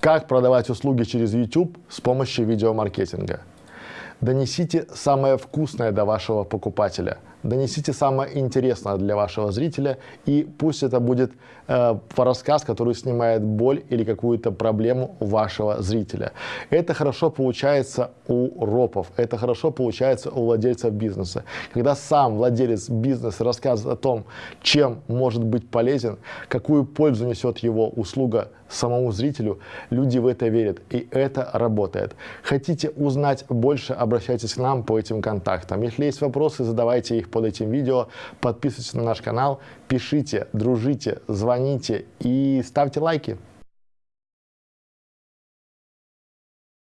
Как продавать услуги через YouTube с помощью видеомаркетинга? Донесите самое вкусное до вашего покупателя – донесите самое интересное для вашего зрителя, и пусть это будет э, рассказ, который снимает боль или какую-то проблему вашего зрителя. Это хорошо получается у ропов, это хорошо получается у владельцев бизнеса. Когда сам владелец бизнеса рассказывает о том, чем может быть полезен, какую пользу несет его услуга самому зрителю, люди в это верят, и это работает. Хотите узнать больше, обращайтесь к нам по этим контактам. Если есть вопросы, задавайте их под этим видео. Подписывайтесь на наш канал, пишите, дружите, звоните и ставьте лайки.